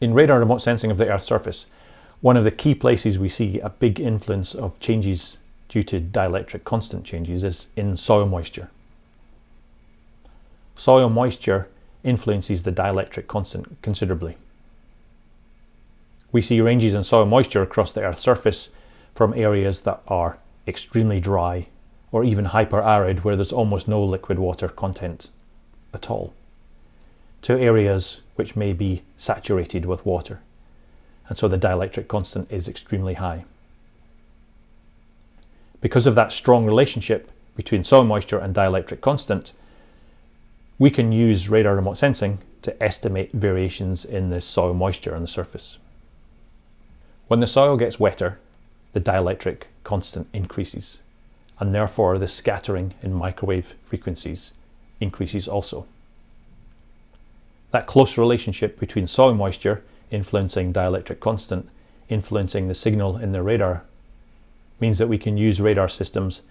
In radar remote sensing of the Earth's surface, one of the key places we see a big influence of changes due to dielectric constant changes is in soil moisture. Soil moisture influences the dielectric constant considerably. We see ranges in soil moisture across the Earth's surface from areas that are extremely dry or even hyper-arid where there's almost no liquid water content at all, to areas which may be saturated with water. And so the dielectric constant is extremely high. Because of that strong relationship between soil moisture and dielectric constant, we can use radar remote sensing to estimate variations in the soil moisture on the surface. When the soil gets wetter, the dielectric constant increases, and therefore the scattering in microwave frequencies increases also. That close relationship between soil moisture influencing dielectric constant, influencing the signal in the radar, means that we can use radar systems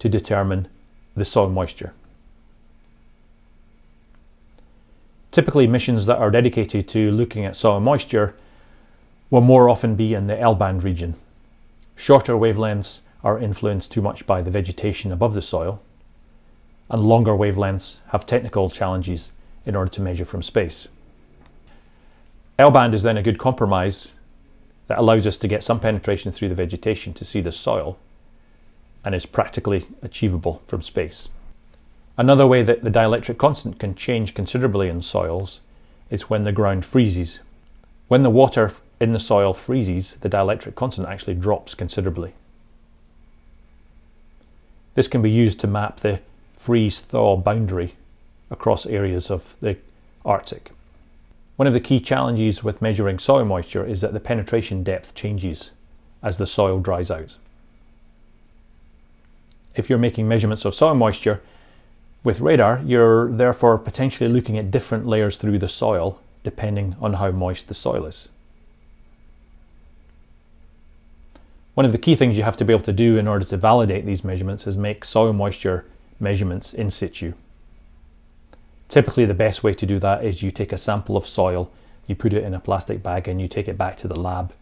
to determine the soil moisture. Typically missions that are dedicated to looking at soil moisture will more often be in the L-band region. Shorter wavelengths are influenced too much by the vegetation above the soil, and longer wavelengths have technical challenges in order to measure from space. L-band is then a good compromise that allows us to get some penetration through the vegetation to see the soil and is practically achievable from space. Another way that the dielectric constant can change considerably in soils is when the ground freezes. When the water in the soil freezes, the dielectric constant actually drops considerably. This can be used to map the freeze-thaw boundary across areas of the Arctic. One of the key challenges with measuring soil moisture is that the penetration depth changes as the soil dries out. If you're making measurements of soil moisture with radar, you're therefore potentially looking at different layers through the soil depending on how moist the soil is. One of the key things you have to be able to do in order to validate these measurements is make soil moisture measurements in situ. Typically the best way to do that is you take a sample of soil, you put it in a plastic bag and you take it back to the lab.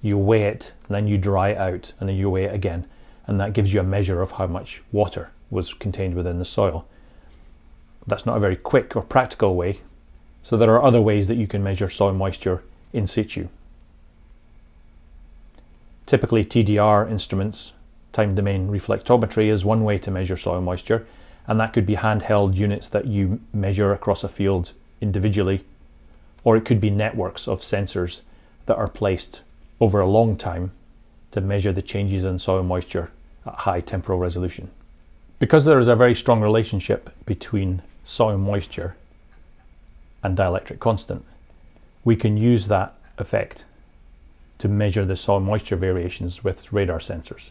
You weigh it, then you dry it out, and then you weigh it again. And that gives you a measure of how much water was contained within the soil. That's not a very quick or practical way, so there are other ways that you can measure soil moisture in situ. Typically TDR instruments, time domain reflectometry, is one way to measure soil moisture, and that could be handheld units that you measure across a field individually, or it could be networks of sensors that are placed over a long time to measure the changes in soil moisture at high temporal resolution. Because there is a very strong relationship between soil moisture and dielectric constant, we can use that effect to measure the soil moisture variations with radar sensors.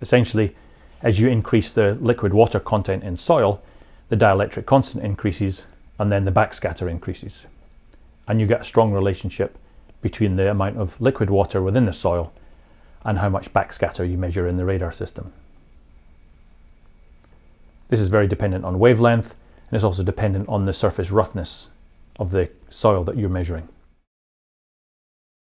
Essentially, as you increase the liquid water content in soil, the dielectric constant increases and then the backscatter increases. And you get a strong relationship between the amount of liquid water within the soil and how much backscatter you measure in the radar system. This is very dependent on wavelength and it's also dependent on the surface roughness of the soil that you're measuring.